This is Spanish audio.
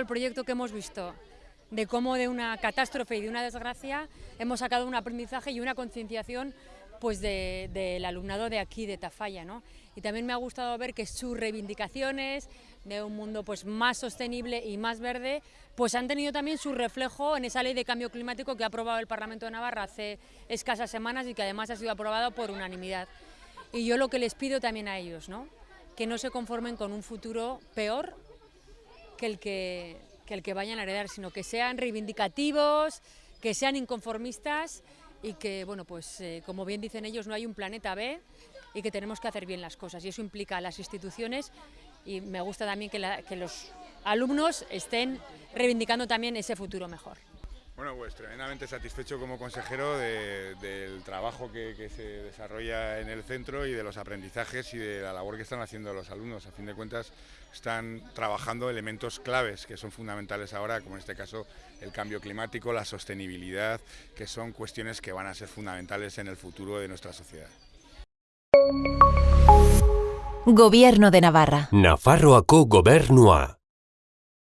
El proyecto que hemos visto de cómo de una catástrofe y de una desgracia hemos sacado un aprendizaje y una concienciación pues del alumnado de aquí, de Tafalla. ¿no? Y también me ha gustado ver que sus reivindicaciones de un mundo pues, más sostenible y más verde, pues han tenido también su reflejo en esa ley de cambio climático que ha aprobado el Parlamento de Navarra hace escasas semanas y que además ha sido aprobado por unanimidad. Y yo lo que les pido también a ellos, ¿no? que no se conformen con un futuro peor que el que, que el que vayan a heredar, sino que sean reivindicativos, que sean inconformistas y que, bueno, pues eh, como bien dicen ellos, no hay un planeta B y que tenemos que hacer bien las cosas y eso implica a las instituciones y me gusta también que, la, que los alumnos estén reivindicando también ese futuro mejor. Bueno, pues tremendamente satisfecho como consejero del trabajo que, que, se desarrolla en el centro y de los aprendizajes y de la labor que están haciendo los alumnos. A fin de cuentas, están trabajando elementos claves que son fundamentales ahora, como en este caso el cambio climático, la sostenibilidad, que son cuestiones que van a ser fundamentales en el futuro de nuestra sociedad. Gobierno de Navarra. Nafarroako gobernua.